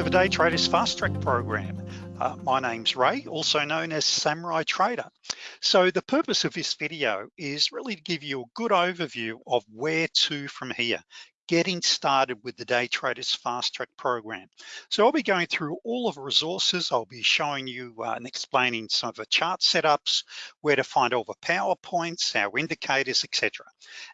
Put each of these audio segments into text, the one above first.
to the Day Traders Fast Track program. Uh, my name's Ray, also known as Samurai Trader. So the purpose of this video is really to give you a good overview of where to from here, getting started with the Day Traders Fast Track program. So I'll be going through all of the resources. I'll be showing you uh, and explaining some of the chart setups, where to find all the PowerPoints, our indicators, etc.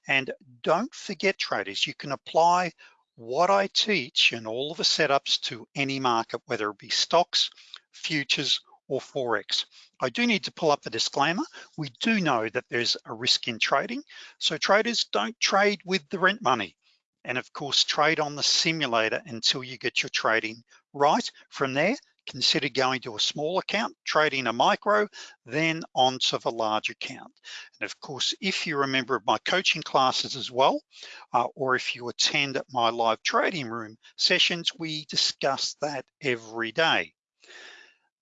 And don't forget traders, you can apply what I teach and all of the setups to any market, whether it be stocks, futures, or Forex. I do need to pull up the disclaimer. We do know that there's a risk in trading. So traders don't trade with the rent money. And of course, trade on the simulator until you get your trading right. From there, consider going to a small account, trading a micro, then onto the large account. And of course, if you're a member of my coaching classes as well, uh, or if you attend my live trading room sessions, we discuss that every day.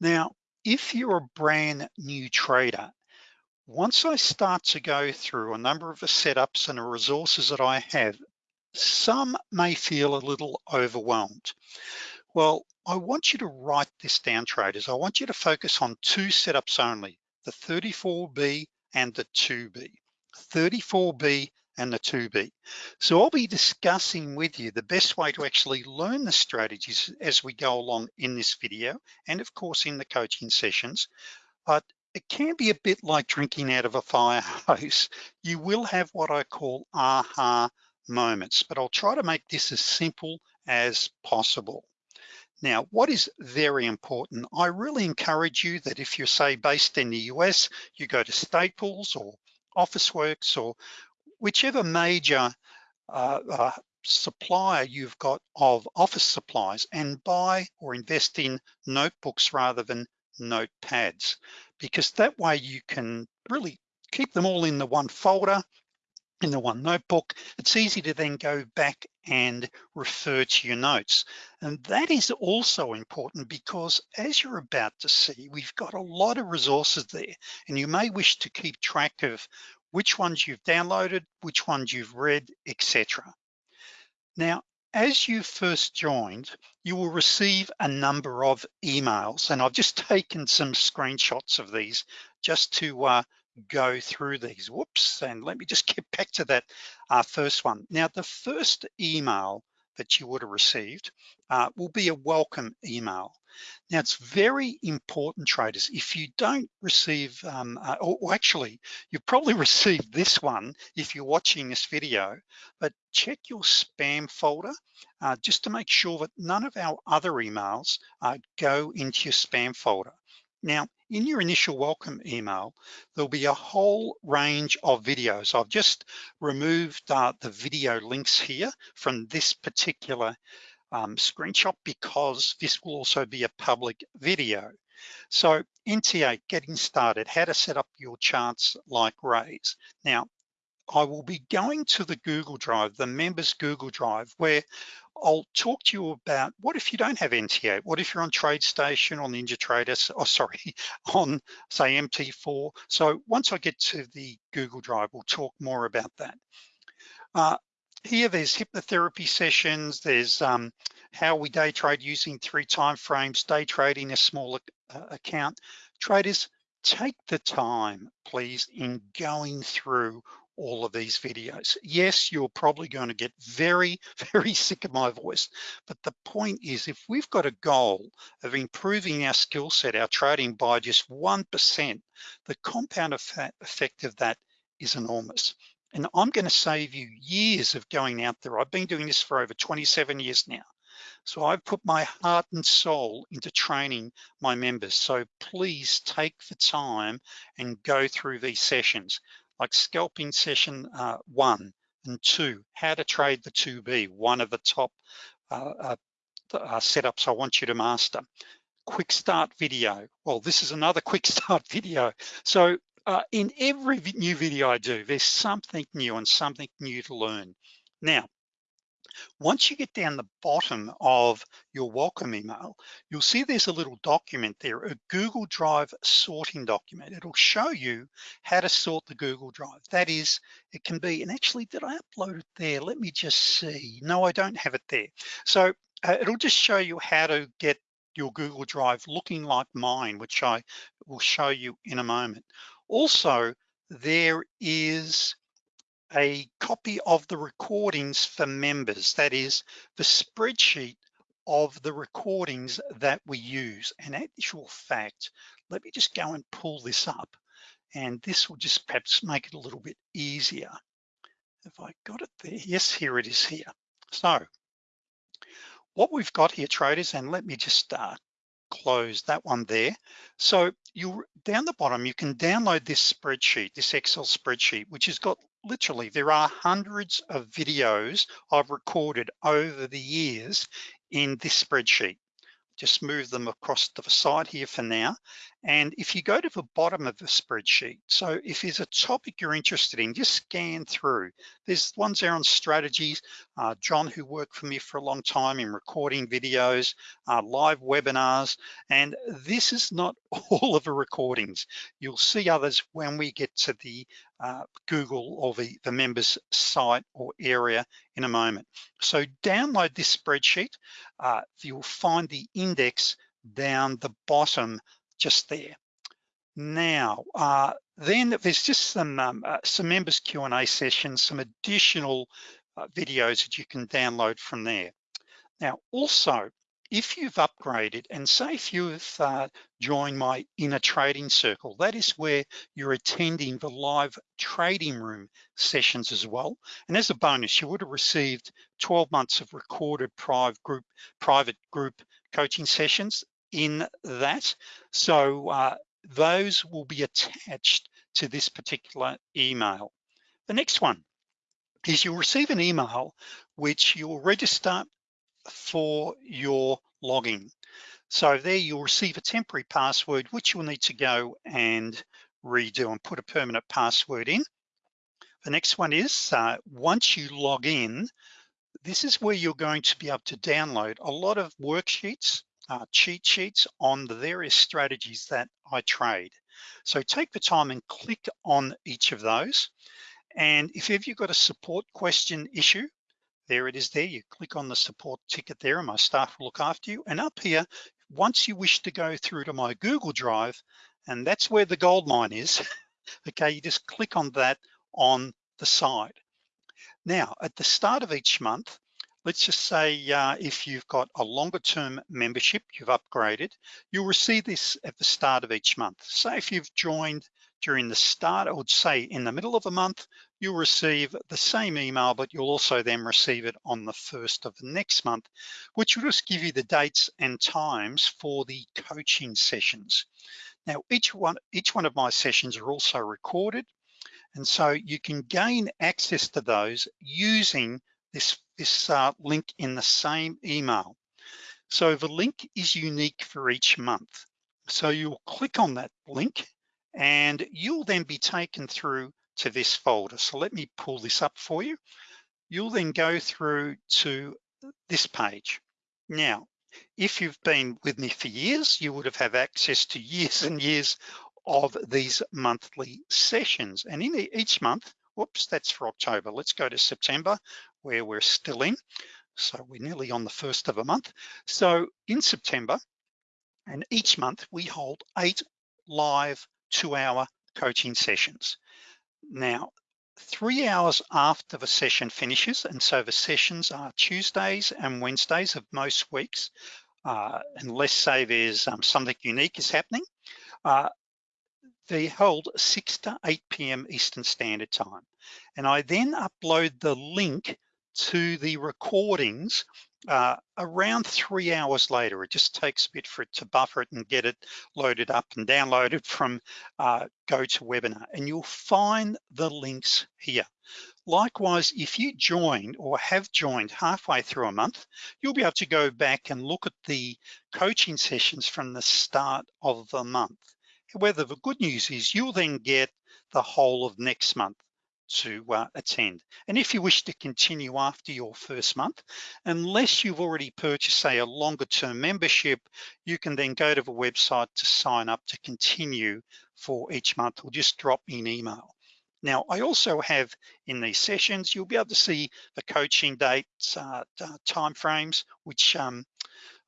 Now, if you're a brand new trader, once I start to go through a number of the setups and the resources that I have, some may feel a little overwhelmed. Well, I want you to write this down traders. I want you to focus on two setups only, the 34B and the 2B. 34B and the 2B. So I'll be discussing with you the best way to actually learn the strategies as we go along in this video and of course in the coaching sessions. But it can be a bit like drinking out of a fire hose. You will have what I call aha moments, but I'll try to make this as simple as possible. Now, what is very important, I really encourage you that if you're say based in the US, you go to Staples or Officeworks or whichever major uh, uh, supplier you've got of office supplies and buy or invest in notebooks rather than notepads, because that way you can really keep them all in the one folder in the one notebook, it's easy to then go back and refer to your notes. And that is also important because as you're about to see, we've got a lot of resources there and you may wish to keep track of which ones you've downloaded, which ones you've read, etc. Now, as you first joined, you will receive a number of emails and I've just taken some screenshots of these just to uh, go through these. Whoops, and let me just get back to that uh, first one. Now, the first email that you would have received uh, will be a welcome email. Now it's very important traders, if you don't receive, um, uh, or, actually, you've probably received this one if you're watching this video, but check your spam folder uh, just to make sure that none of our other emails uh, go into your spam folder. Now, in your initial welcome email, there'll be a whole range of videos. I've just removed uh, the video links here from this particular um, screenshot because this will also be a public video. So NT8, getting started, how to set up your charts like Rays. Now, I will be going to the Google Drive, the members Google Drive, where I'll talk to you about what if you don't have NT8? What if you're on TradeStation on NinjaTrader, oh sorry, on say MT4. So once I get to the Google Drive, we'll talk more about that. Uh, here there's hypnotherapy sessions, there's um, how we day trade using three time frames, day trading a small uh, account. Traders, take the time, please, in going through all of these videos. Yes, you're probably going to get very, very sick of my voice, but the point is if we've got a goal of improving our skill set, our trading by just 1%, the compound effect of that is enormous. And I'm gonna save you years of going out there. I've been doing this for over 27 years now. So I've put my heart and soul into training my members. So please take the time and go through these sessions like scalping session uh, one and two, how to trade the 2B, one of the top uh, uh, uh, setups I want you to master. Quick start video. Well, this is another quick start video. So uh, in every new video I do, there's something new and something new to learn. Now, once you get down the bottom of your welcome email, you'll see there's a little document there, a Google Drive sorting document. It'll show you how to sort the Google Drive. That is, it can be, and actually, did I upload it there? Let me just see. No, I don't have it there. So uh, it'll just show you how to get your Google Drive looking like mine, which I will show you in a moment. Also, there is a copy of the recordings for members. That is the spreadsheet of the recordings that we use. And actual fact, let me just go and pull this up. And this will just perhaps make it a little bit easier. If I got it there, yes, here it is here. So what we've got here traders, and let me just uh, close that one there. So you down the bottom, you can download this spreadsheet, this Excel spreadsheet, which has got literally, there are hundreds of videos I've recorded over the years in this spreadsheet just move them across to the side here for now. And if you go to the bottom of the spreadsheet, so if there's a topic you're interested in, just scan through. There's ones there on strategies. Uh, John, who worked for me for a long time in recording videos, uh, live webinars, and this is not all of the recordings. You'll see others when we get to the uh, Google or the, the members site or area in a moment. So download this spreadsheet. Uh, you'll find the index down the bottom just there. Now, uh, then there's just some um, uh, some members Q&A sessions, some additional uh, videos that you can download from there. Now, also, if you've upgraded and say if you've uh, joined my inner trading circle, that is where you're attending the live trading room sessions as well. And as a bonus, you would have received 12 months of recorded private group, private group coaching sessions in that. So uh, those will be attached to this particular email. The next one is you'll receive an email which you'll register for your login. So there you'll receive a temporary password, which you'll need to go and redo and put a permanent password in. The next one is, uh, once you log in, this is where you're going to be able to download a lot of worksheets, uh, cheat sheets on the various strategies that I trade. So take the time and click on each of those. And if you've got a support question issue, there it is there. You click on the support ticket there and my staff will look after you. And up here, once you wish to go through to my Google Drive, and that's where the gold mine is, okay, you just click on that on the side. Now, at the start of each month, let's just say uh, if you've got a longer term membership, you've upgraded, you'll receive this at the start of each month. Say if you've joined during the start, I would say in the middle of a month, you'll receive the same email, but you'll also then receive it on the first of the next month, which will just give you the dates and times for the coaching sessions. Now, each one, each one of my sessions are also recorded. And so you can gain access to those using this, this uh, link in the same email. So the link is unique for each month. So you'll click on that link and you'll then be taken through to this folder. So let me pull this up for you. You'll then go through to this page. Now, if you've been with me for years, you would have had access to years and years of these monthly sessions. And in each month, whoops, that's for October. Let's go to September where we're still in. So we're nearly on the first of a month. So in September, and each month we hold eight live two hour coaching sessions. Now, three hours after the session finishes, and so the sessions are Tuesdays and Wednesdays of most weeks, uh, unless say there's um, something unique is happening, uh, they hold 6 to 8 p.m. Eastern Standard Time. And I then upload the link to the recordings uh, around three hours later. It just takes a bit for it to buffer it and get it loaded up and downloaded from uh, GoToWebinar. And you'll find the links here. Likewise, if you joined or have joined halfway through a month, you'll be able to go back and look at the coaching sessions from the start of the month. However, the good news is you'll then get the whole of next month to uh, attend. And if you wish to continue after your first month, unless you've already purchased, say, a longer term membership, you can then go to the website to sign up to continue for each month or just drop me an email. Now, I also have in these sessions, you'll be able to see the coaching dates, uh, uh, timeframes, which um,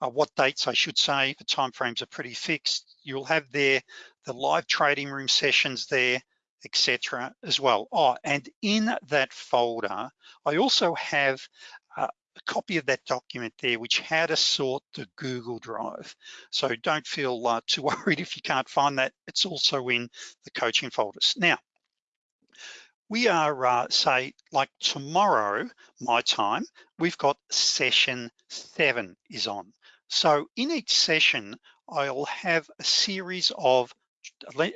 uh, what dates I should say, the timeframes are pretty fixed. You'll have there the live trading room sessions there, etc. as well. Oh, and in that folder, I also have a copy of that document there, which how to sort the Google Drive. So don't feel uh, too worried if you can't find that. It's also in the coaching folders. Now, we are, uh, say, like tomorrow, my time, we've got session seven is on. So in each session, I'll have a series of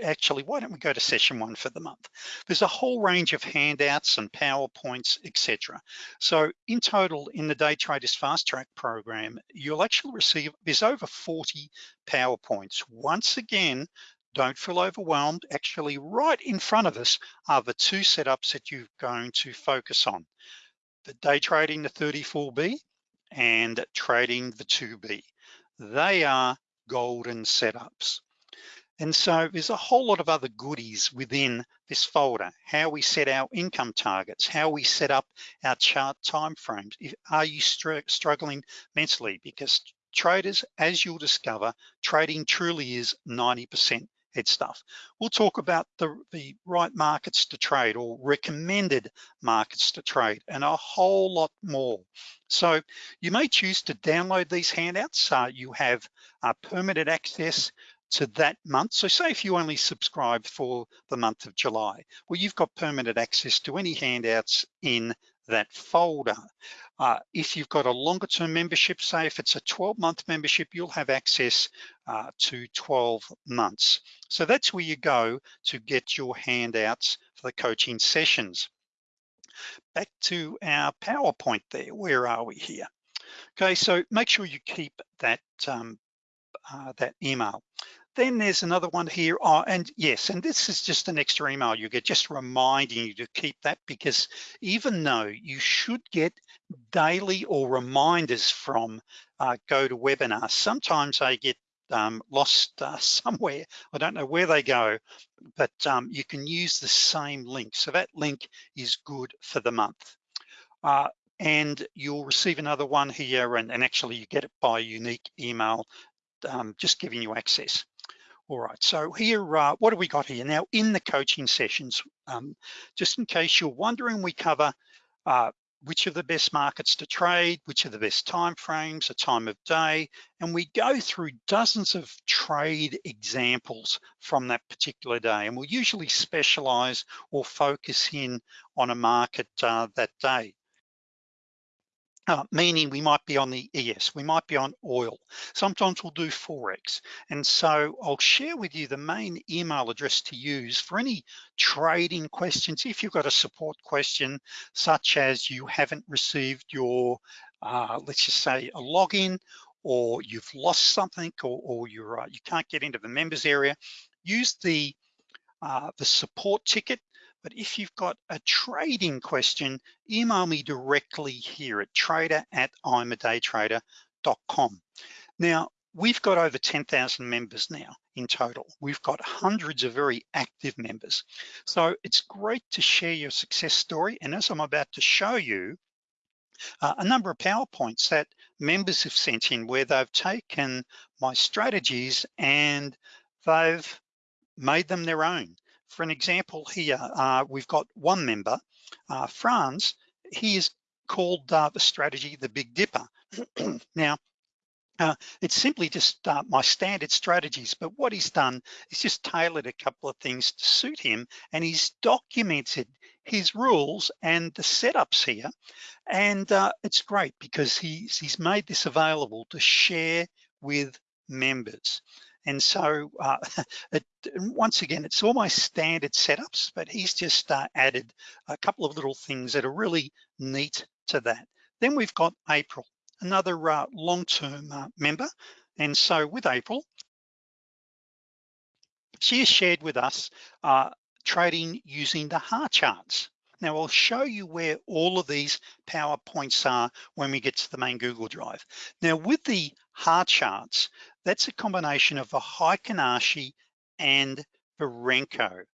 actually, why don't we go to session one for the month? There's a whole range of handouts and PowerPoints, etc. So in total, in the Day Traders Fast Track program, you'll actually receive, there's over 40 PowerPoints. Once again, don't feel overwhelmed. Actually, right in front of us are the two setups that you're going to focus on. The day trading the 34B and trading the 2B. They are golden setups. And so there's a whole lot of other goodies within this folder, how we set our income targets, how we set up our chart timeframes. Are you str struggling mentally? Because traders, as you'll discover, trading truly is 90% head stuff. We'll talk about the, the right markets to trade or recommended markets to trade and a whole lot more. So you may choose to download these handouts. Uh, you have uh, permitted access to that month. So say if you only subscribe for the month of July, well, you've got permanent access to any handouts in that folder. Uh, if you've got a longer term membership, say if it's a 12 month membership, you'll have access uh, to 12 months. So that's where you go to get your handouts for the coaching sessions. Back to our PowerPoint there, where are we here? Okay, so make sure you keep that, um, uh, that email. Then there's another one here. Oh, and yes, and this is just an extra email you get, just reminding you to keep that because even though you should get daily or reminders from uh, GoToWebinar, sometimes they get um, lost uh, somewhere. I don't know where they go, but um, you can use the same link. So that link is good for the month. Uh, and you'll receive another one here and, and, actually you get it by unique email, um, just giving you access. All right, so here, uh, what do we got here? Now in the coaching sessions, um, just in case you're wondering, we cover uh, which are the best markets to trade, which are the best time frames, a time of day, and we go through dozens of trade examples from that particular day. And we'll usually specialize or focus in on a market uh, that day uh, meaning we might be on the ES, we might be on oil. Sometimes we'll do Forex. And so I'll share with you the main email address to use for any trading questions. If you've got a support question, such as you haven't received your, uh, let's just say a login, or you've lost something, or, or you're, uh, you can't get into the members area, use the, uh, the support ticket but if you've got a trading question, email me directly here at trader at iamadaytrader.com. Now, we've got over 10,000 members now in total. We've got hundreds of very active members. So it's great to share your success story. And as I'm about to show you, uh, a number of PowerPoints that members have sent in where they've taken my strategies and they've made them their own. For an example here, uh, we've got one member, uh, Franz, he is called uh, the strategy, the Big Dipper. now, uh, it's simply just uh, my standard strategies, but what he's done is just tailored a couple of things to suit him and he's documented his rules and the setups here. And uh, it's great because he's, he's made this available to share with members. And so uh, it, once again, it's all my standard setups, but he's just uh, added a couple of little things that are really neat to that. Then we've got April, another uh, long-term uh, member. And so with April, she has shared with us uh, trading using the heart charts. Now I'll show you where all of these PowerPoints are when we get to the main Google Drive. Now with the heart charts, that's a combination of a Heikin Ashi and the Renko.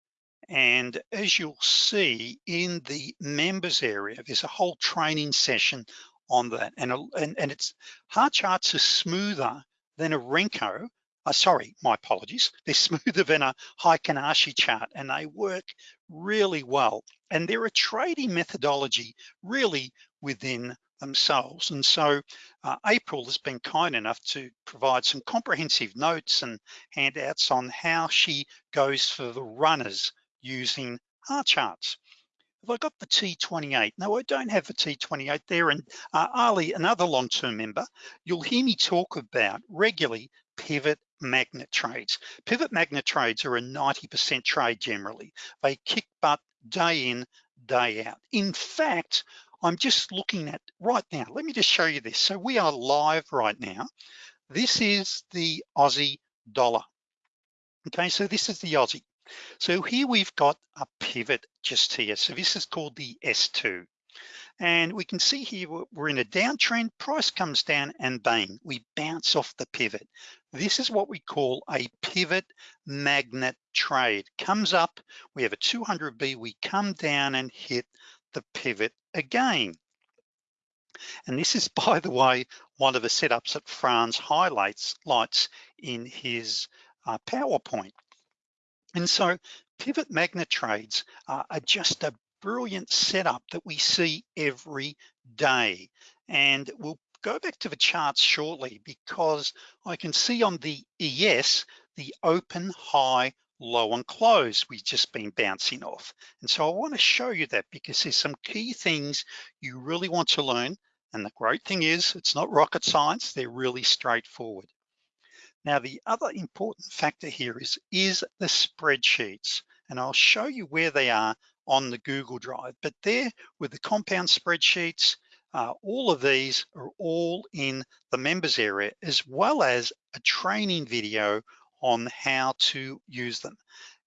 And as you'll see in the members area, there's a whole training session on that. And, and, and it's hard charts are smoother than a Renko. Uh, sorry, my apologies. They're smoother than a Heikin Ashi chart and they work really well. And they're a trading methodology really within themselves. And so uh, April has been kind enough to provide some comprehensive notes and handouts on how she goes for the runners using our charts. Have I got the T28? No, I don't have the T28 there. And uh, Ali, another long-term member, you'll hear me talk about regularly pivot magnet trades. Pivot magnet trades are a 90% trade generally. They kick butt day in, day out. In fact, I'm just looking at right now. Let me just show you this. So we are live right now. This is the Aussie dollar. Okay, so this is the Aussie. So here we've got a pivot just here. So this is called the S2. And we can see here we're in a downtrend, price comes down and bang, we bounce off the pivot. This is what we call a pivot magnet trade. Comes up, we have a 200B, we come down and hit the pivot again. And this is, by the way, one of the setups that Franz highlights lights in his uh, PowerPoint. And so pivot magnet trades uh, are just a brilliant setup that we see every day. And we'll go back to the charts shortly because I can see on the ES, the open, high, low and close we've just been bouncing off. And so I wanna show you that because there's some key things you really want to learn. And the great thing is it's not rocket science, they're really straightforward. Now, the other important factor here is, is the spreadsheets. And I'll show you where they are on the Google Drive, but there with the compound spreadsheets, uh, all of these are all in the members area, as well as a training video on how to use them.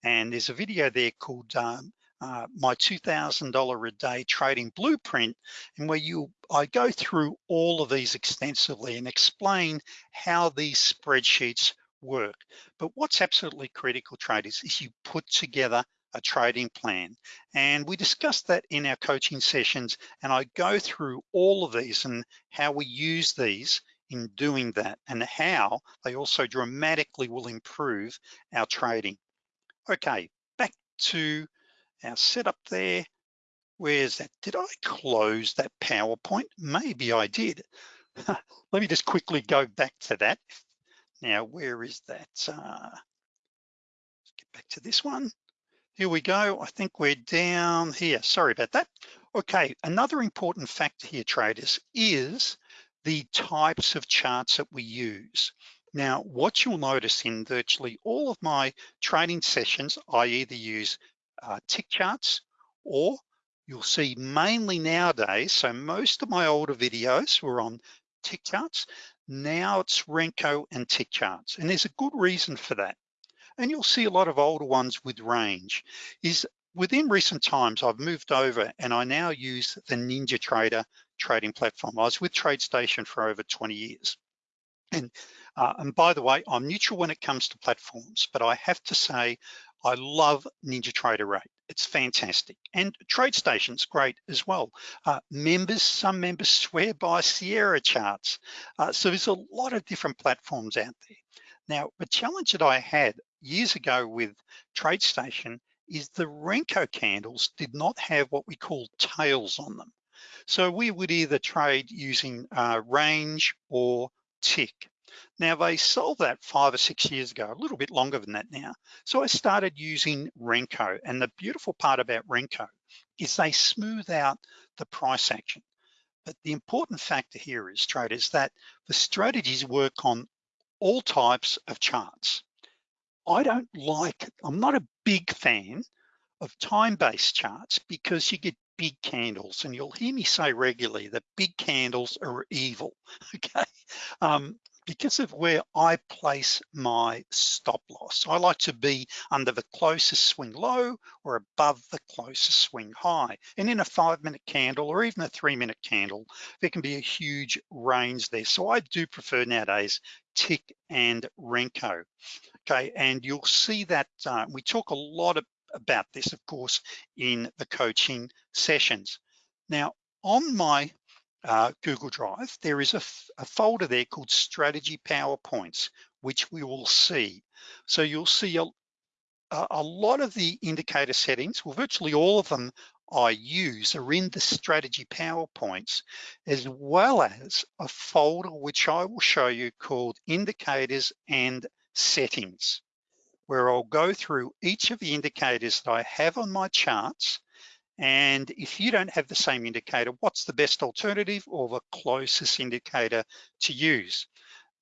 And there's a video there called um, uh, my $2,000 a day trading blueprint and where you I go through all of these extensively and explain how these spreadsheets work. But what's absolutely critical traders is you put together a trading plan. And we discussed that in our coaching sessions and I go through all of these and how we use these in doing that and how they also dramatically will improve our trading. Okay, back to our setup there. Where's that? Did I close that PowerPoint? Maybe I did. Let me just quickly go back to that. Now, where is that? Uh, let's get back to this one. Here we go. I think we're down here. Sorry about that. Okay, another important factor here, traders, is the types of charts that we use. Now, what you'll notice in virtually all of my training sessions, I either use uh, tick charts or you'll see mainly nowadays, so most of my older videos were on tick charts. Now it's Renko and tick charts. And there's a good reason for that. And you'll see a lot of older ones with range is within recent times, I've moved over and I now use the NinjaTrader trading platform. I was with TradeStation for over 20 years. And, uh, and by the way, I'm neutral when it comes to platforms, but I have to say, I love NinjaTrader 8. It's fantastic. And TradeStation's great as well. Uh, members, some members swear by Sierra charts. Uh, so there's a lot of different platforms out there. Now, the challenge that I had years ago with TradeStation is the Renko candles did not have what we call tails on them. So we would either trade using uh, range or tick. Now they solved that five or six years ago, a little bit longer than that now. So I started using Renko and the beautiful part about Renko is they smooth out the price action. But the important factor here is traders that the strategies work on all types of charts. I don't like, I'm not a big fan of time-based charts because you get big candles and you'll hear me say regularly that big candles are evil, okay? Um, because of where I place my stop loss. I like to be under the closest swing low or above the closest swing high. And in a five minute candle or even a three minute candle, there can be a huge range there. So I do prefer nowadays tick and Renko. okay? And you'll see that uh, we talk a lot of, about this, of course, in the coaching sessions. Now, on my uh, Google Drive, there is a, a folder there called Strategy PowerPoints, which we will see. So you'll see a, a lot of the indicator settings, well, virtually all of them I use are in the strategy PowerPoints, as well as a folder which I will show you called indicators and settings, where I'll go through each of the indicators that I have on my charts. And if you don't have the same indicator, what's the best alternative or the closest indicator to use?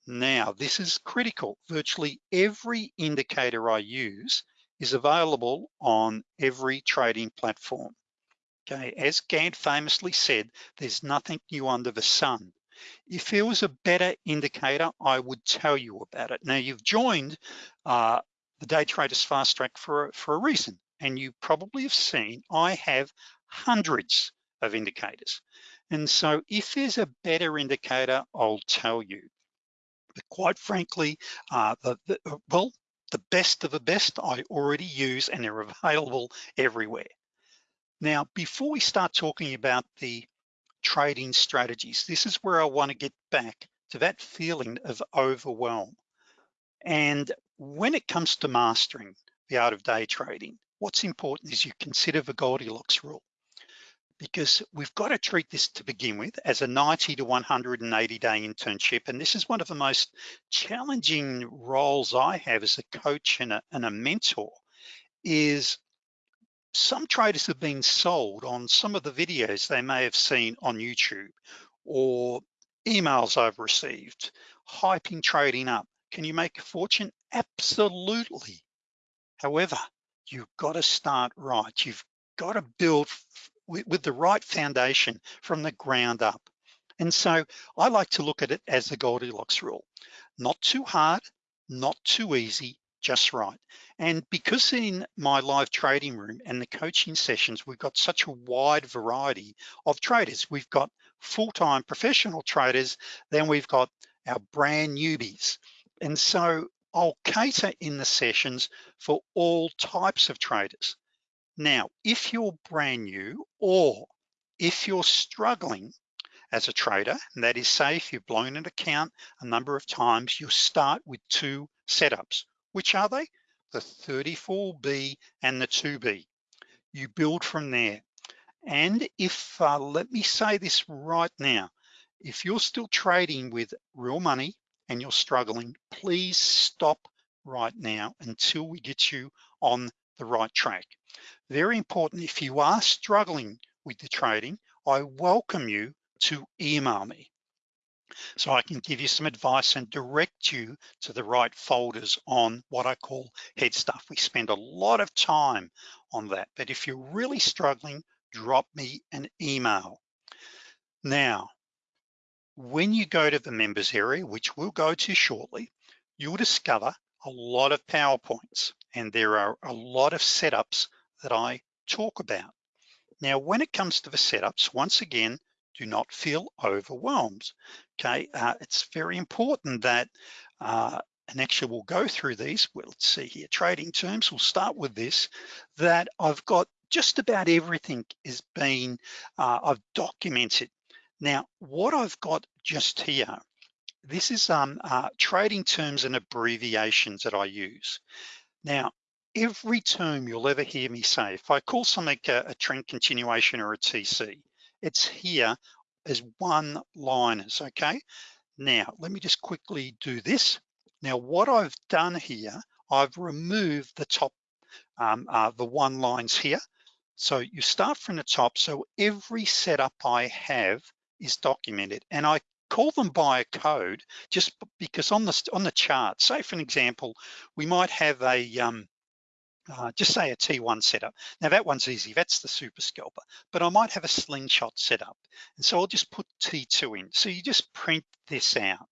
Now, this is critical. Virtually every indicator I use is available on every trading platform. Okay, as Gann famously said, there's nothing new under the sun. If there was a better indicator, I would tell you about it. Now you've joined uh, the Day Traders Fast Track for, for a reason, and you probably have seen I have hundreds of indicators. And so if there's a better indicator, I'll tell you. But quite frankly, uh, the, the, well, the best of the best I already use and they're available everywhere. Now, before we start talking about the trading strategies, this is where I wanna get back to that feeling of overwhelm. And when it comes to mastering the art of day trading, what's important is you consider the Goldilocks rule because we've got to treat this to begin with as a 90 to 180 day internship. And this is one of the most challenging roles I have as a coach and a, and a mentor is some traders have been sold on some of the videos they may have seen on YouTube or emails I've received, hyping trading up. Can you make a fortune? Absolutely. However, you've got to start right. You've got to build with, the right foundation from the ground up. And so I like to look at it as the Goldilocks rule. Not too hard, not too easy, just right. And because in my live trading room and the coaching sessions, we've got such a wide variety of traders. We've got full-time professional traders, then we've got our brand newbies. And so I'll cater in the sessions for all types of traders. Now, if you're brand new or if you're struggling as a trader, and that is say if you've blown an account a number of times, you'll start with two setups. Which are they? The 34B and the 2B. You build from there. And if, uh, let me say this right now, if you're still trading with real money and you're struggling, please stop right now until we get you on the right track. Very important, if you are struggling with the trading, I welcome you to email me so I can give you some advice and direct you to the right folders on what I call head stuff. We spend a lot of time on that, but if you're really struggling, drop me an email. Now, when you go to the members area, which we'll go to shortly, you'll discover a lot of PowerPoints and there are a lot of setups that I talk about. Now, when it comes to the setups, once again, do not feel overwhelmed. Okay, uh, it's very important that, uh, and actually we'll go through these, well, let's see here, trading terms, we'll start with this, that I've got just about everything is been, uh, I've documented. Now, what I've got just here, this is um, uh, trading terms and abbreviations that I use. Now, every term you'll ever hear me say, if I call something a, a trend continuation or a TC, it's here as one liners, okay? Now, let me just quickly do this. Now, what I've done here, I've removed the top, um, uh, the one lines here. So you start from the top. So every setup I have is documented and I call them by a code just because on the on the chart, say for an example, we might have a um, uh, just say a T1 setup. Now that one's easy, that's the super scalper, but I might have a slingshot setup. And so I'll just put T2 in. So you just print this out.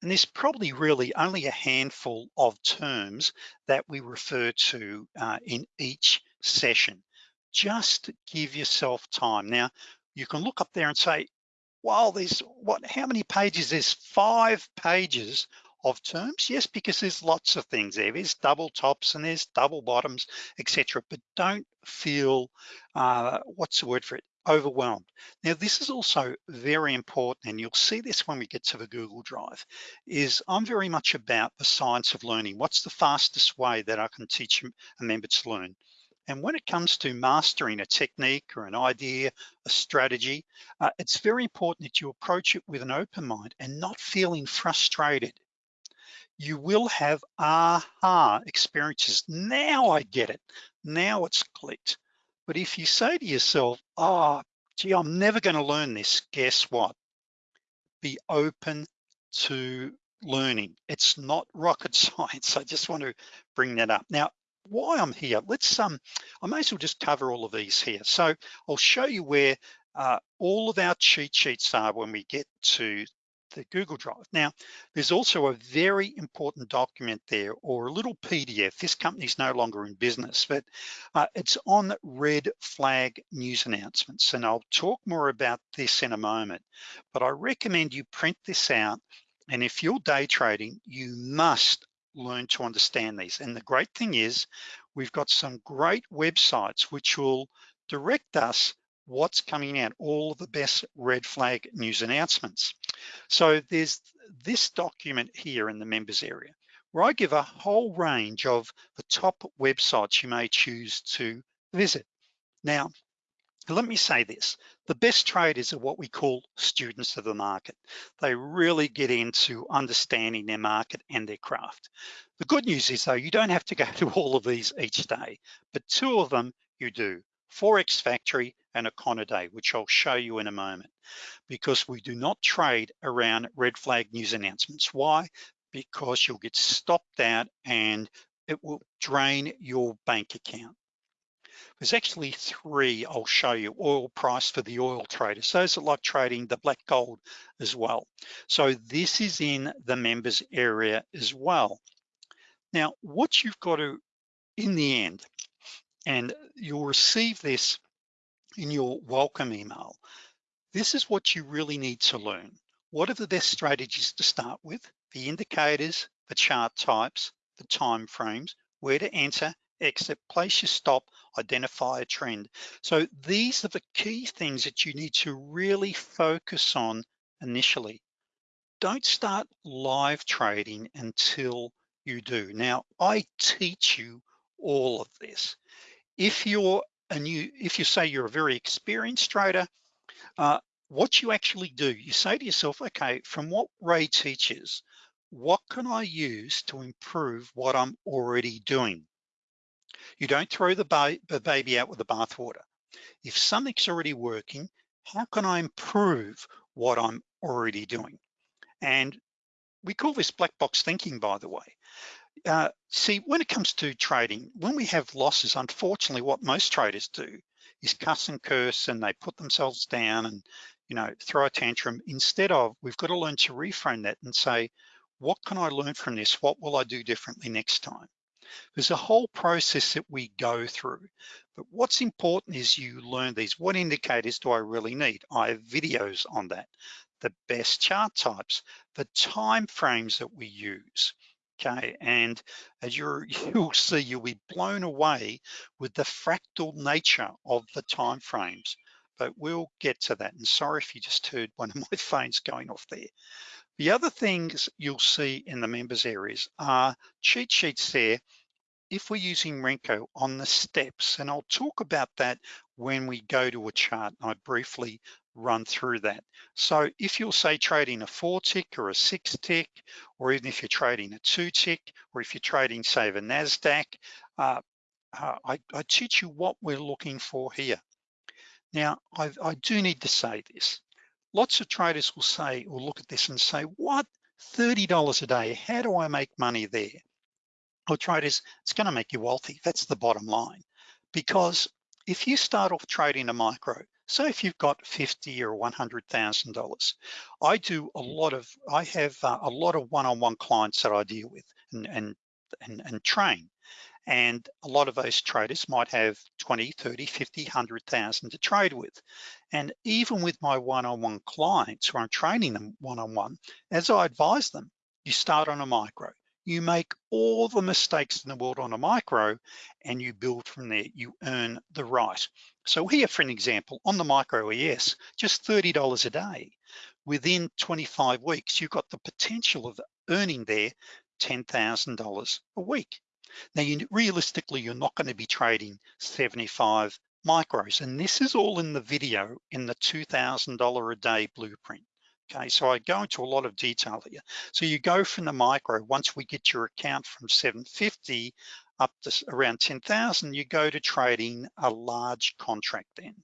And there's probably really only a handful of terms that we refer to uh, in each session. Just give yourself time. Now, you can look up there and say, well, there's what, how many pages? There's five pages of terms? Yes, because there's lots of things there. There's double tops and there's double bottoms, etc. But don't feel, uh, what's the word for it? Overwhelmed. Now, this is also very important, and you'll see this when we get to the Google Drive, is I'm very much about the science of learning. What's the fastest way that I can teach a member to learn? And when it comes to mastering a technique or an idea, a strategy, uh, it's very important that you approach it with an open mind and not feeling frustrated. You will have aha experiences. Now I get it. Now it's clicked. But if you say to yourself, oh, gee, I'm never gonna learn this, guess what? Be open to learning. It's not rocket science. I just want to bring that up. Now, why I'm here, let's, um, I may as well just cover all of these here. So I'll show you where uh, all of our cheat sheets are when we get to the Google Drive. Now, there's also a very important document there or a little PDF. This company's no longer in business, but uh, it's on red flag news announcements. And I'll talk more about this in a moment, but I recommend you print this out. And if you're day trading, you must learn to understand these. And the great thing is we've got some great websites which will direct us what's coming out, all of the best red flag news announcements. So there's this document here in the members area where I give a whole range of the top websites you may choose to visit. Now, let me say this, the best traders are what we call students of the market. They really get into understanding their market and their craft. The good news is though, you don't have to go to all of these each day, but two of them you do, Forex Factory and Econoday, which I'll show you in a moment, because we do not trade around red flag news announcements. Why? Because you'll get stopped out and it will drain your bank account. There's actually three I'll show you, oil price for the oil traders. Those that like trading the black gold as well. So this is in the members area as well. Now, what you've got to, in the end, and you'll receive this in your welcome email, this is what you really need to learn. What are the best strategies to start with? The indicators, the chart types, the time frames, where to enter, exit, place your stop, identify a trend. So these are the key things that you need to really focus on initially. Don't start live trading until you do. Now, I teach you all of this. If you're a new, if you say you're a very experienced trader, uh, what you actually do, you say to yourself, okay, from what Ray teaches, what can I use to improve what I'm already doing? You don't throw the, ba the baby out with the bathwater. If something's already working, how can I improve what I'm already doing? And we call this black box thinking, by the way. Uh, see, when it comes to trading, when we have losses, unfortunately, what most traders do is cuss and curse and they put themselves down and you know throw a tantrum. Instead of, we've got to learn to reframe that and say, what can I learn from this? What will I do differently next time? There's a whole process that we go through, but what's important is you learn these. What indicators do I really need? I have videos on that. The best chart types, the time frames that we use, okay? And as you're, you'll see, you'll be blown away with the fractal nature of the time frames, but we'll get to that. And sorry if you just heard one of my phones going off there. The other things you'll see in the members areas are cheat sheets there if we're using Renko on the steps, and I'll talk about that when we go to a chart, I briefly run through that. So if you'll say trading a four tick or a six tick, or even if you're trading a two tick, or if you're trading say the NASDAQ, uh, uh, I, I, teach you what we're looking for here. Now, I, I do need to say this. Lots of traders will say, or look at this and say, what, $30 a day, how do I make money there? Well, traders, it's gonna make you wealthy. That's the bottom line. Because if you start off trading a micro, so if you've got 50 or $100,000, I do a lot of, I have uh, a lot of one-on-one -on -one clients that I deal with and, and, and, and train. And a lot of those traders might have 20, 30, 50, 100,000 to trade with. And even with my one-on-one -on -one clients where I'm training them one-on-one, -on -one, as I advise them, you start on a micro. You make all the mistakes in the world on a micro and you build from there, you earn the right. So here for an example, on the micro ES, just $30 a day. Within 25 weeks, you've got the potential of earning there $10,000 a week. Now, you, realistically, you're not gonna be trading 75 micros, and this is all in the video in the $2,000 a day blueprint. Okay, so I go into a lot of detail here. So you go from the micro, once we get your account from 750 up to around 10,000, you go to trading a large contract then.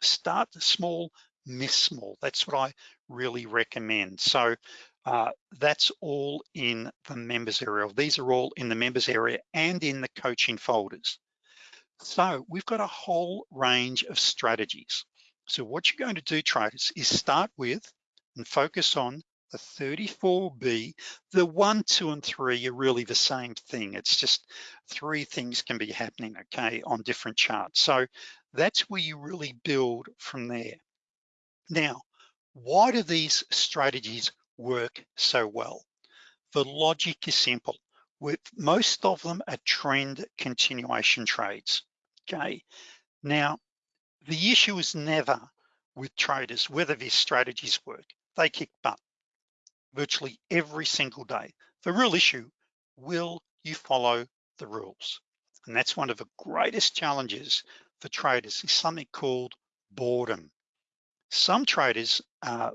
Start small, miss small. That's what I really recommend. So uh, that's all in the members area. These are all in the members area and in the coaching folders. So we've got a whole range of strategies. So what you're going to do traders is start with and focus on the 34B, the one, two, and three are really the same thing. It's just three things can be happening, okay, on different charts. So that's where you really build from there. Now, why do these strategies work so well? The logic is simple. With most of them are trend continuation trades, okay? Now, the issue is never with traders whether these strategies work they kick butt virtually every single day. The real issue, will you follow the rules? And that's one of the greatest challenges for traders is something called boredom. Some traders, uh,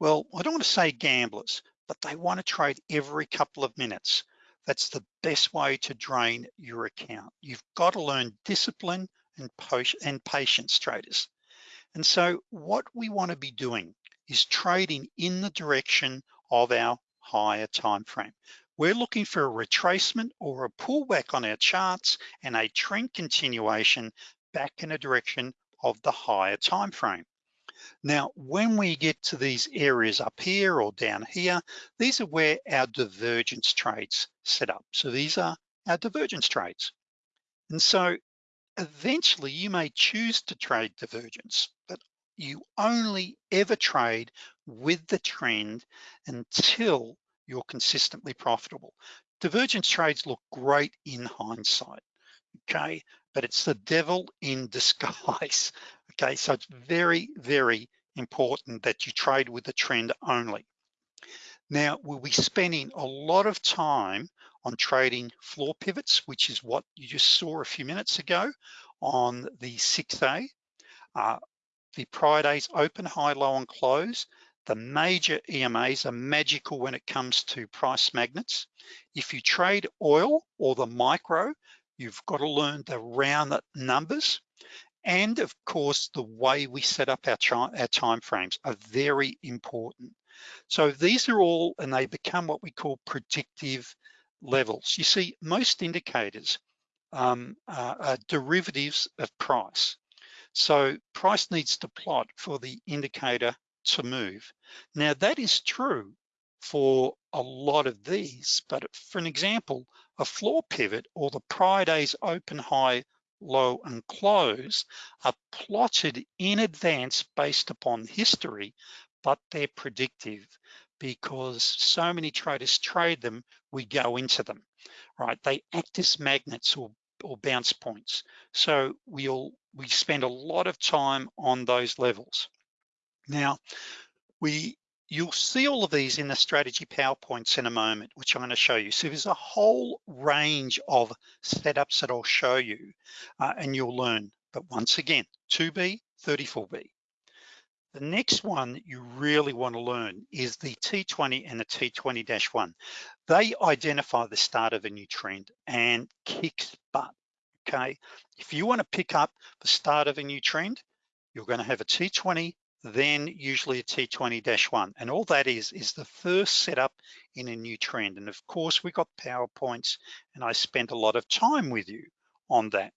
well, I don't want to say gamblers, but they want to trade every couple of minutes. That's the best way to drain your account. You've got to learn discipline and, and patience traders. And so what we want to be doing is trading in the direction of our higher time frame. We're looking for a retracement or a pullback on our charts and a trend continuation back in a direction of the higher time frame. Now, when we get to these areas up here or down here, these are where our divergence trades set up. So these are our divergence trades. And so eventually you may choose to trade divergence, but you only ever trade with the trend until you're consistently profitable. Divergence trades look great in hindsight, okay? But it's the devil in disguise, okay? So it's very, very important that you trade with the trend only. Now, we'll be spending a lot of time on trading floor pivots, which is what you just saw a few minutes ago on the 6A. Uh, the prior days open, high, low, and close. The major EMAs are magical when it comes to price magnets. If you trade oil or the micro, you've got to learn the round numbers. And of course, the way we set up our, our time frames are very important. So these are all, and they become what we call predictive levels. You see, most indicators um, are, are derivatives of price. So price needs to plot for the indicator to move. Now that is true for a lot of these, but for an example, a floor pivot or the prior day's open, high, low, and close are plotted in advance based upon history, but they're predictive because so many traders trade them, we go into them, right? They act as magnets or or bounce points. So we'll we spend a lot of time on those levels. Now, we you'll see all of these in the strategy PowerPoints in a moment, which I'm gonna show you. So there's a whole range of setups that I'll show you uh, and you'll learn. But once again, 2B, 34B. The next one you really want to learn is the T20 and the T20-1. They identify the start of a new trend and kicks butt, okay? If you want to pick up the start of a new trend, you're going to have a T20, then usually a T20-1. And all that is, is the first setup in a new trend. And of course, we got PowerPoints and I spent a lot of time with you on that.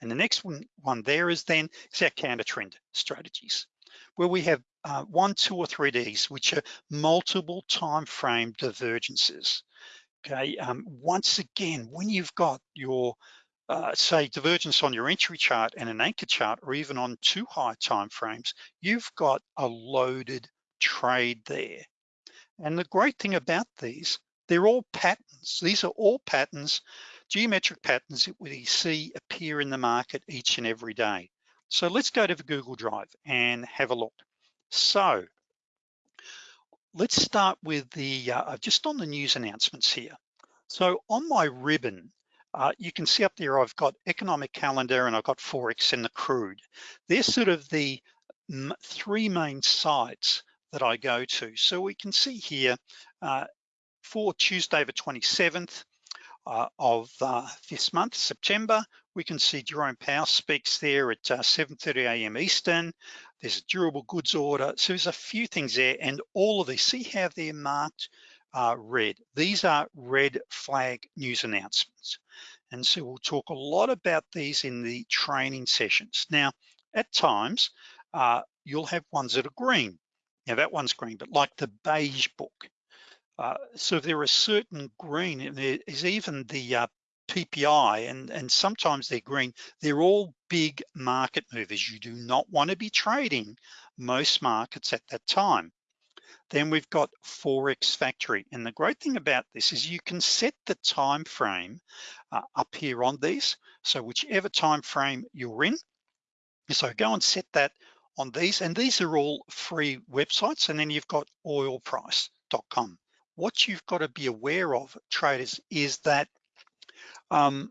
And the next one, one there is then is our counter trend strategies where we have uh, one, two, or three Ds, which are multiple time frame divergences. Okay, um, once again, when you've got your uh, say divergence on your entry chart and an anchor chart, or even on two high time frames, you've got a loaded trade there. And the great thing about these, they're all patterns. These are all patterns, geometric patterns that we see appear in the market each and every day. So let's go to the Google Drive and have a look. So let's start with the, uh, just on the news announcements here. So on my ribbon, uh, you can see up there, I've got economic calendar and I've got Forex and the crude. They're sort of the three main sites that I go to. So we can see here uh, for Tuesday the 27th uh, of uh, this month, September, we can see Jerome Powell speaks there at 7.30 uh, a.m. Eastern. There's a durable goods order. So there's a few things there and all of these, see how they're marked uh, red. These are red flag news announcements. And so we'll talk a lot about these in the training sessions. Now, at times, uh, you'll have ones that are green. Now that one's green, but like the beige book. Uh, so there are certain green, and there is even the uh, PPI, and, and sometimes they're green. They're all big market movers. You do not wanna be trading most markets at that time. Then we've got Forex Factory. And the great thing about this is you can set the time frame uh, up here on these. So whichever time frame you're in, so go and set that on these. And these are all free websites. And then you've got oilprice.com. What you've got to be aware of, traders, is that um,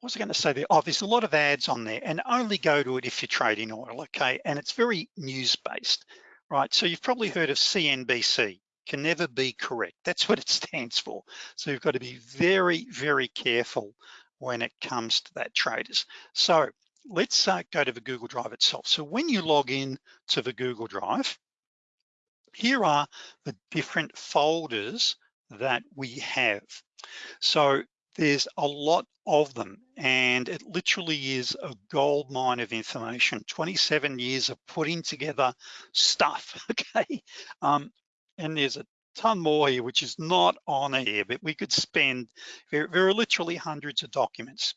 what was I going to say there? Oh, there's a lot of ads on there and only go to it if you're trading oil, okay? And it's very news-based right? So you've probably heard of CNBC, can never be correct. That's what it stands for. So you've got to be very, very careful when it comes to that traders. So let's uh, go to the Google Drive itself. So when you log in to the Google Drive, here are the different folders that we have. So there's a lot of them and it literally is a gold mine of information. 27 years of putting together stuff okay? Um, and there's a ton more here which is not on here but we could spend there, there are literally hundreds of documents.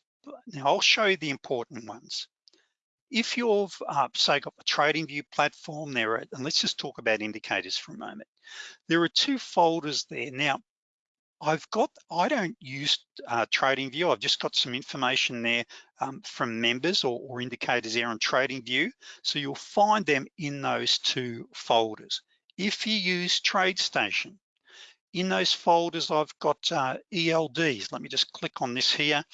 Now I'll show you the important ones. If you've uh, say got the TradingView platform there and let's just talk about indicators for a moment. There are two folders there. Now I've got, I don't use uh, TradingView. I've just got some information there um, from members or, or, indicators there on TradingView. So you'll find them in those two folders. If you use TradeStation, in those folders, I've got uh, ELDs. Let me just click on this here.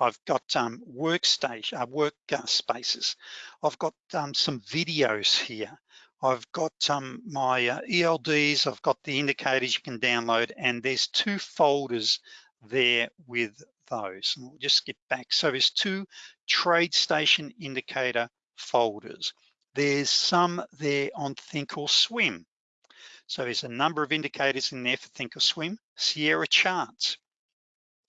I've got um, workstation, uh, work uh, spaces. I've got um, some videos here. I've got um, my uh, ELDs, I've got the indicators you can download, and there's two folders there with those. And we'll just skip back. So there's two TradeStation indicator folders. There's some there on Thinkorswim. So there's a number of indicators in there for Thinkorswim. Sierra charts.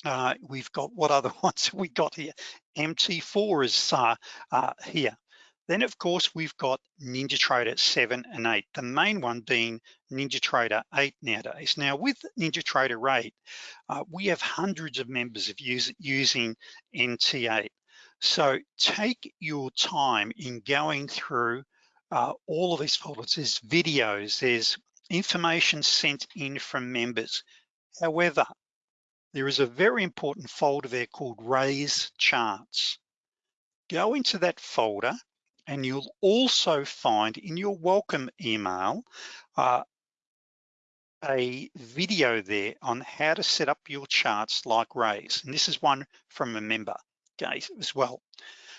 Uh, we've got what other ones we got here? MT4 is uh, uh, here. Then of course, we've got NinjaTrader 7 and 8, the main one being NinjaTrader 8 nowadays. Now with NinjaTrader 8, uh, we have hundreds of members of use, using NT8. So take your time in going through uh, all of these folders. There's videos, there's information sent in from members. However, there is a very important folder there called Ray's Charts. Go into that folder and you'll also find in your welcome email uh, a video there on how to set up your charts like Ray's. And this is one from a member, okay, as well.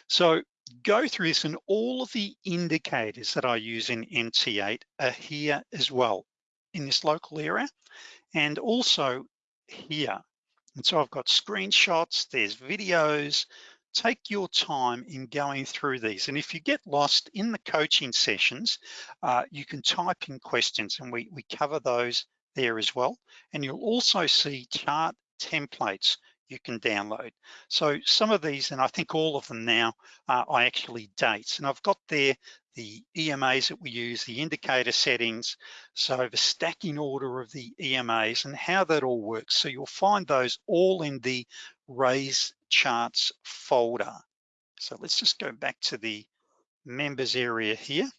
So go through this and all of the indicators that I use in NT8 are here as well in this local area and also here. And so I've got screenshots, there's videos, take your time in going through these. And if you get lost in the coaching sessions, uh, you can type in questions and we, we cover those there as well. And you'll also see chart templates you can download. So some of these, and I think all of them now, uh, I actually date. And I've got there the EMAs that we use, the indicator settings, so the stacking order of the EMAs and how that all works. So you'll find those all in the Ray's charts folder. So let's just go back to the members area here.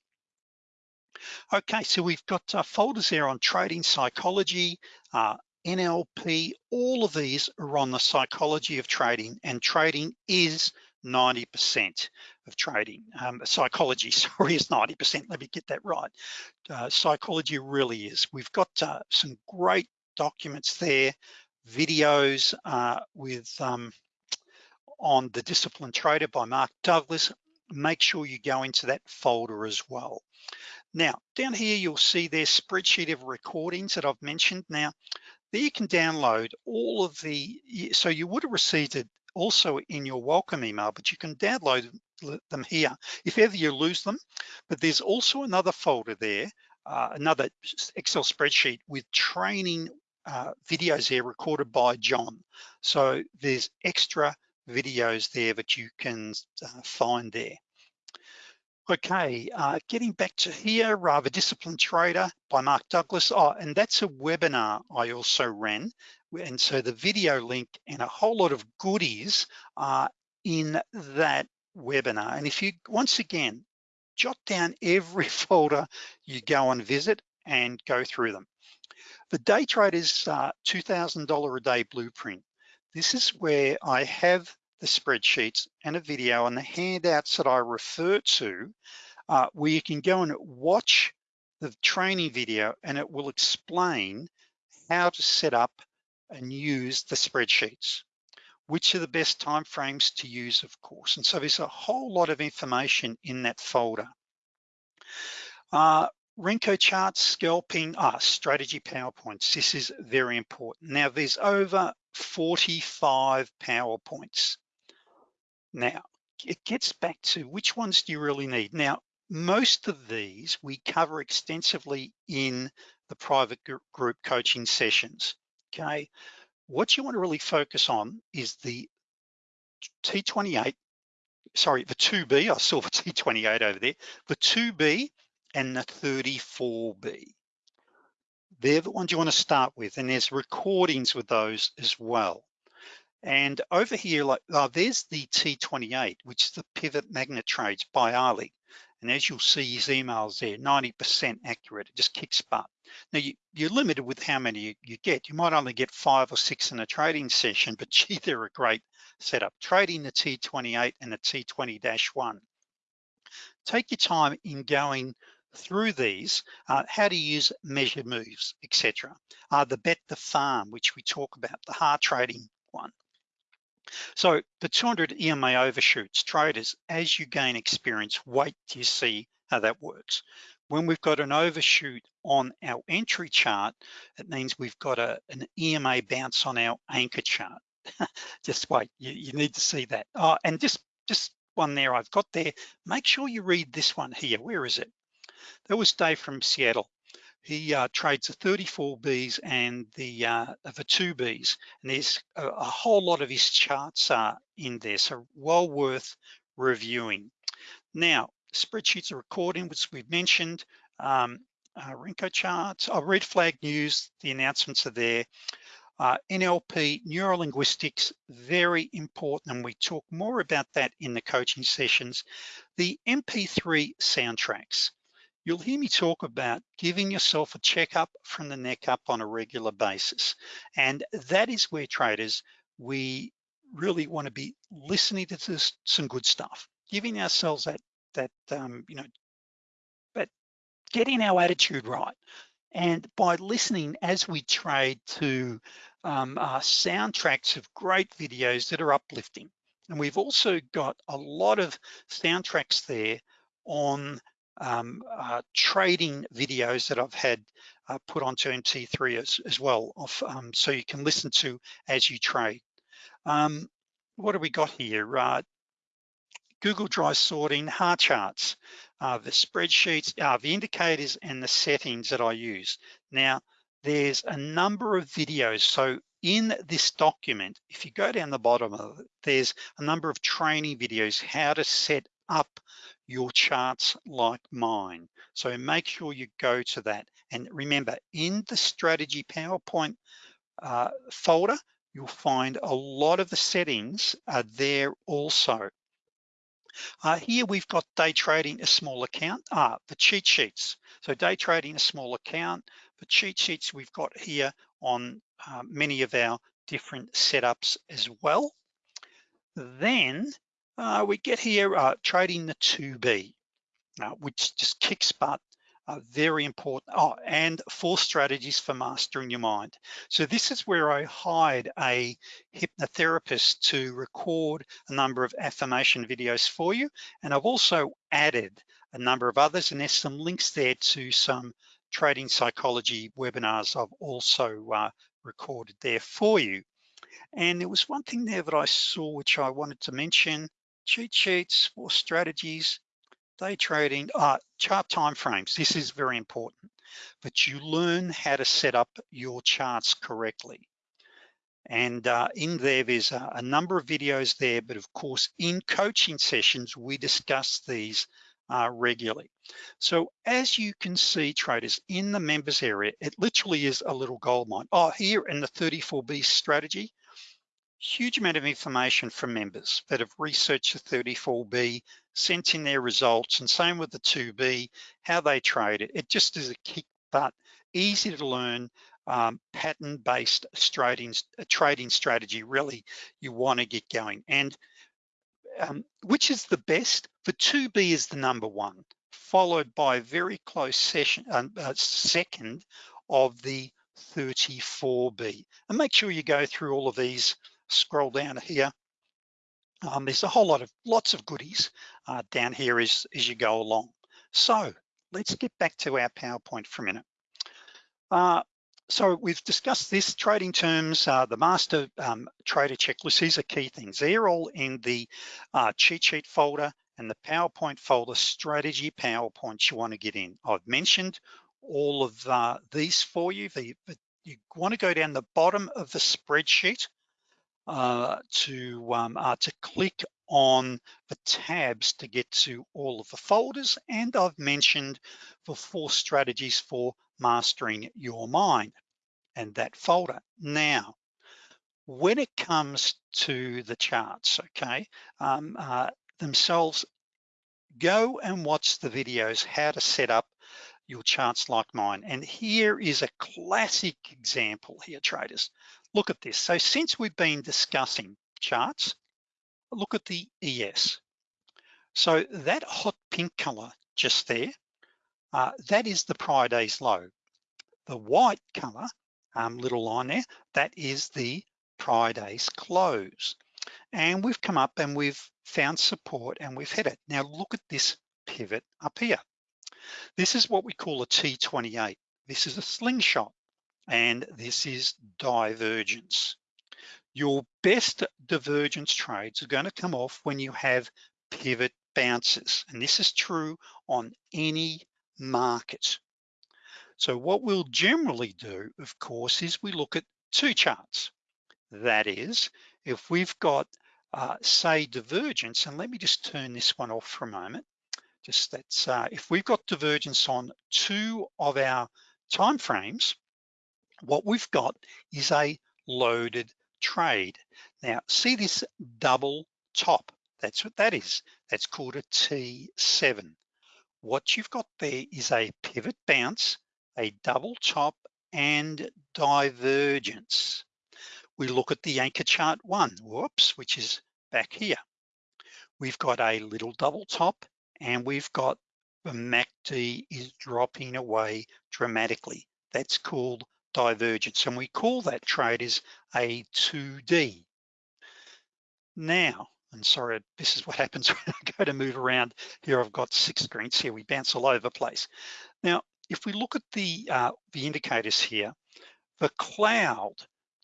Okay, so we've got uh, folders there on trading psychology, uh, NLP, all of these are on the psychology of trading and trading is 90% of trading. Um, psychology, sorry, is 90%, let me get that right. Uh, psychology really is. We've got uh, some great documents there, videos uh, with um, on the Disciplined Trader by Mark Douglas. Make sure you go into that folder as well. Now, down here, you'll see their spreadsheet of recordings that I've mentioned. Now, there you can download all of the, so you would have received it also in your welcome email, but you can download them here if ever you lose them. But there's also another folder there, uh, another Excel spreadsheet with training uh, videos there recorded by John. So there's extra videos there that you can uh, find there. Okay, uh, getting back to here, Rather Disciplined Trader by Mark Douglas. Oh, and that's a webinar I also ran. And so the video link and a whole lot of goodies are in that webinar. And if you, once again, jot down every folder you go and visit and go through them. The day traders uh, $2,000 a day blueprint. This is where I have the spreadsheets and a video and the handouts that I refer to, uh, where you can go and watch the training video and it will explain how to set up and use the spreadsheets. Which are the best timeframes to use, of course. And so there's a whole lot of information in that folder. Uh, Renko charts, scalping, ah, strategy PowerPoints. This is very important. Now there's over 45 PowerPoints. Now, it gets back to which ones do you really need? Now, most of these we cover extensively in the private group coaching sessions, okay? What you wanna really focus on is the T28, sorry, the 2B, I saw the T28 over there, the 2B and the 34B. They're the ones you wanna start with, and there's recordings with those as well. And over here, like oh, there's the T28, which is the pivot magnet trades by Ali. And as you'll see his emails there, 90% accurate, it just kicks butt. Now you, are limited with how many you, you, get. You might only get five or six in a trading session, but gee, they're a great setup. Trading the T28 and the T20-1. Take your time in going through these, uh, how to use measure moves, etc. Uh, the bet the farm, which we talk about, the hard trading one. So the 200 EMA overshoots, traders, as you gain experience, wait till you see how that works. When we've got an overshoot on our entry chart, it means we've got a, an EMA bounce on our anchor chart. just wait, you, you, need to see that. Oh, and just, just one there I've got there, make sure you read this one here. Where is it? That was Dave from Seattle he uh, trades the 34 Bs and the uh, the two Bs, and there's a, a, whole lot of his charts are in there, so well worth reviewing. Now, spreadsheets are recording, which we've mentioned, um, uh, Renko charts, oh, red flag news, the announcements are there. Uh, NLP, neurolinguistics, very important, and we talk more about that in the coaching sessions. The MP3 soundtracks you'll hear me talk about giving yourself a checkup from the neck up on a regular basis. And that is where traders, we really wanna be listening to this, some good stuff, giving ourselves that, that um, you know, but getting our attitude right. And by listening as we trade to um, uh, soundtracks of great videos that are uplifting. And we've also got a lot of soundtracks there on um, uh, trading videos that I've had uh, put onto MP3 as, as well, um, so you can listen to as you trade. Um, what do we got here? Uh, Google Drive sorting, hard charts, uh, the spreadsheets, uh, the indicators and the settings that I use. Now, there's a number of videos. So in this document, if you go down the bottom of it, there's a number of training videos, how to set up your charts like mine. So make sure you go to that. And remember, in the strategy PowerPoint uh, folder, you'll find a lot of the settings are there also. Uh, here we've got day trading a small account, ah, the cheat sheets. So day trading a small account, the cheat sheets we've got here on uh, many of our different setups as well. Then uh, we get here uh, trading the 2B, uh, which just kicks butt uh, very important. Oh, and four strategies for mastering your mind. So this is where I hired a hypnotherapist to record a number of affirmation videos for you. And I've also added a number of others and there's some links there to some trading psychology webinars I've also uh, recorded there for you. And there was one thing there that I saw which I wanted to mention, cheat sheets, for strategies, day trading, uh, chart time frames. This is very important, but you learn how to set up your charts correctly. And uh, in there, there's a, a, number of videos there, but of course, in coaching sessions, we discuss these uh, regularly. So as you can see, traders, in the members area, it literally is a little gold mine. Oh, here in the 34B strategy, huge amount of information from members that have researched the 34B, sent in their results, and same with the 2B, how they trade it. It just is a kick butt, easy to learn, um, pattern-based trading, uh, trading strategy, really, you wanna get going. And um, which is the best? The 2B is the number one, followed by a very close session, uh, uh, second of the 34B. And make sure you go through all of these scroll down here, um, there's a whole lot of lots of goodies uh, down here as, as you go along. So let's get back to our PowerPoint for a minute. Uh, so we've discussed this trading terms, uh, the master um, trader checklist. These are key things. They're all in the uh, cheat sheet folder and the PowerPoint folder, strategy PowerPoints you wanna get in. I've mentioned all of uh, these for you. The, you wanna go down the bottom of the spreadsheet uh, to, um, uh, to click on the tabs to get to all of the folders. And I've mentioned the four strategies for mastering your mind and that folder. Now, when it comes to the charts, okay, um, uh, themselves, go and watch the videos, how to set up your charts like mine. And here is a classic example here, traders. Look at this. So since we've been discussing charts, look at the ES. So that hot pink color just there, uh, that is the prior day's low. The white color, um, little line there, that is the prior day's close. And we've come up and we've found support and we've hit it. Now look at this pivot up here. This is what we call a T28. This is a slingshot and this is divergence. Your best divergence trades are gonna come off when you have pivot bounces, and this is true on any market. So what we'll generally do, of course, is we look at two charts. That is, if we've got, uh, say, divergence, and let me just turn this one off for a moment. Just that's, uh, if we've got divergence on two of our time frames, what we've got is a loaded trade. Now, see this double top, that's what that is. That's called a T7. What you've got there is a pivot bounce, a double top, and divergence. We look at the anchor chart one, whoops, which is back here. We've got a little double top and we've got the MACD is dropping away dramatically. That's called divergence. And we call that trade as a 2D. Now, and sorry, this is what happens when I go to move around. Here I've got six screens here, we bounce all over the place. Now, if we look at the, uh, the indicators here, the cloud,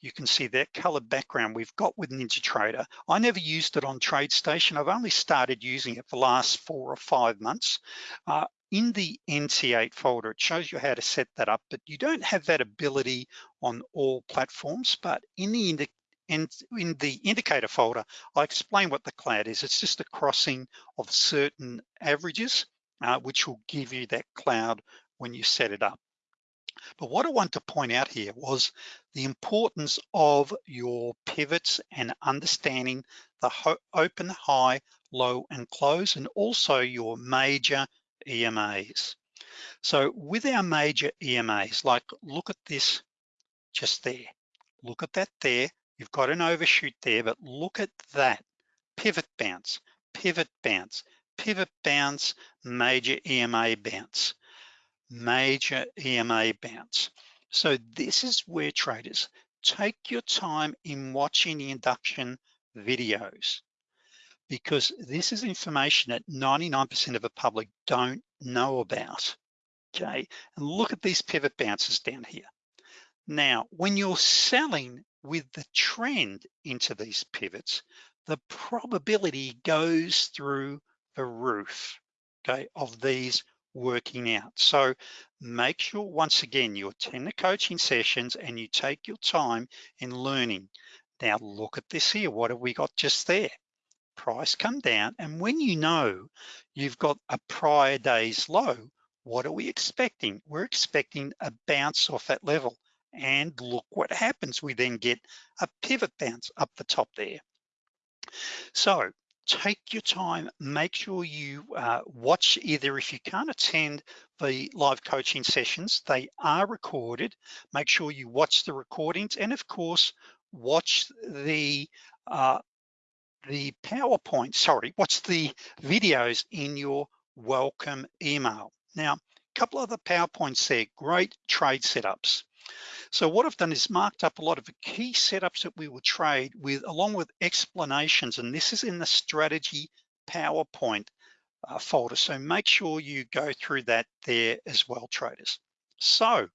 you can see that color background we've got with NinjaTrader. I never used it on TradeStation. I've only started using it for the last four or five months. Uh, in the NT8 folder, it shows you how to set that up, but you don't have that ability on all platforms, but in the in, in the indicator folder, I explain what the cloud is. It's just a crossing of certain averages, uh, which will give you that cloud when you set it up. But what I want to point out here was the importance of your pivots and understanding the open, high, low and close, and also your major EMAs. So with our major EMAs, like look at this just there. Look at that there. You've got an overshoot there, but look at that. Pivot bounce, pivot bounce, pivot bounce, major EMA bounce, major EMA bounce. So this is where traders, take your time in watching the induction videos because this is information that 99% of the public don't know about, okay? And look at these pivot bounces down here. Now, when you're selling with the trend into these pivots, the probability goes through the roof, okay, of these working out. So make sure, once again, you attend the coaching sessions and you take your time in learning. Now look at this here, what have we got just there? Price come down, and when you know you've got a prior day's low, what are we expecting? We're expecting a bounce off that level. And look what happens. We then get a pivot bounce up the top there. So take your time, make sure you uh, watch either if you can't attend the live coaching sessions, they are recorded. Make sure you watch the recordings and of course, watch the uh, the PowerPoint, sorry, what's the videos in your welcome email. Now, a couple of the PowerPoints there, great trade setups. So what I've done is marked up a lot of the key setups that we will trade with, along with explanations, and this is in the strategy PowerPoint uh, folder. So make sure you go through that there as well, traders. So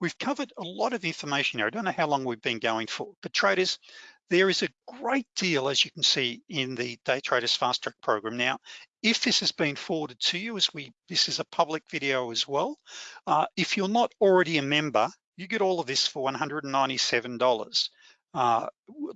we've covered a lot of information here. I don't know how long we've been going for, but traders, there is a great deal, as you can see in the Day Traders Fast Track program. Now, if this has been forwarded to you, as we this is a public video as well, uh, if you're not already a member, you get all of this for $197, uh,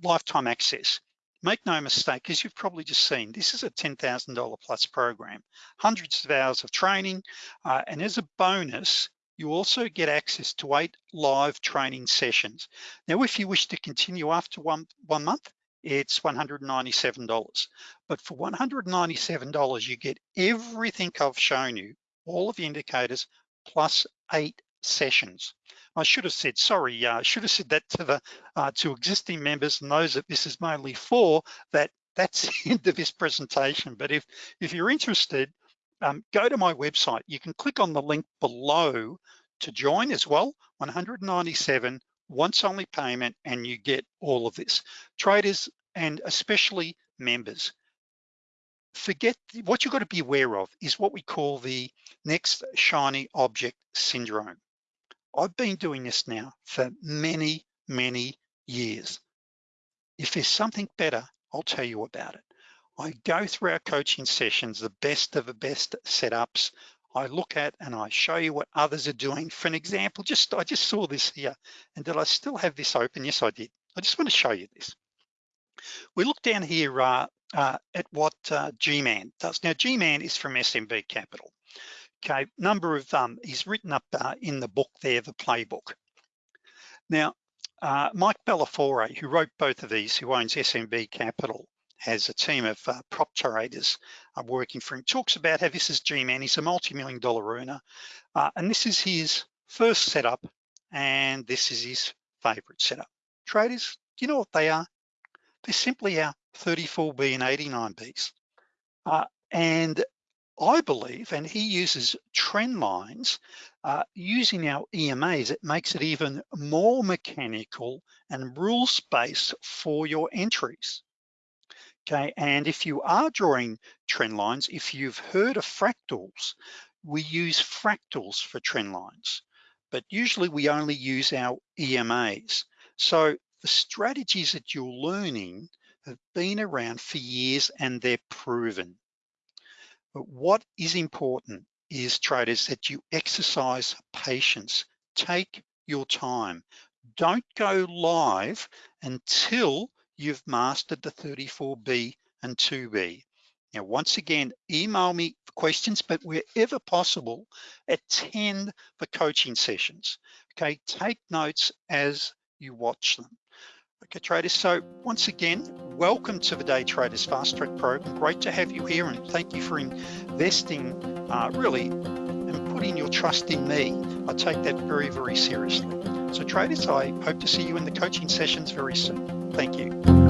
lifetime access. Make no mistake, as you've probably just seen, this is a $10,000 plus program, hundreds of hours of training, uh, and as a bonus, you also get access to eight live training sessions. Now, if you wish to continue after one, one month, it's $197. But for $197, you get everything I've shown you, all of the indicators, plus eight sessions. I should have said, sorry, I uh, should have said that to the uh, to existing members and those that this is mainly for, that that's the end of this presentation. But if, if you're interested, um, go to my website. You can click on the link below to join as well, 197 once only payment and you get all of this. Traders and especially members, forget what you've got to be aware of is what we call the next shiny object syndrome. I've been doing this now for many, many years. If there's something better, I'll tell you about it. I go through our coaching sessions, the best of the best setups. I look at and I show you what others are doing. For an example, just I just saw this here. And did I still have this open? Yes, I did. I just want to show you this. We look down here uh, uh, at what uh, G-Man does. Now, G-Man is from SMB Capital. Okay, number of, um, he's written up uh, in the book there, the playbook. Now, uh, Mike Bellafiore, who wrote both of these, who owns SMB Capital, has a team of uh, prop traders uh, working for him, talks about how this is G-Man, he's a multi-million dollar earner, uh, and this is his first setup, and this is his favorite setup. Traders, do you know what they are? They're simply our 34B and 89Bs. Uh, and I believe, and he uses trend lines, uh, using our EMAs, it makes it even more mechanical and rules-based for your entries. Okay, and if you are drawing trend lines, if you've heard of fractals, we use fractals for trend lines, but usually we only use our EMAs. So the strategies that you're learning have been around for years and they're proven. But what is important is traders that you exercise patience. Take your time. Don't go live until you've mastered the 34B and 2B. Now, once again, email me questions, but wherever possible, attend the coaching sessions. Okay, take notes as you watch them. Okay, traders, so once again, welcome to the Day Traders Fast Track program. Great to have you here and thank you for investing uh, really and putting your trust in me. I take that very, very seriously. So traders, I hope to see you in the coaching sessions very soon. Thank you.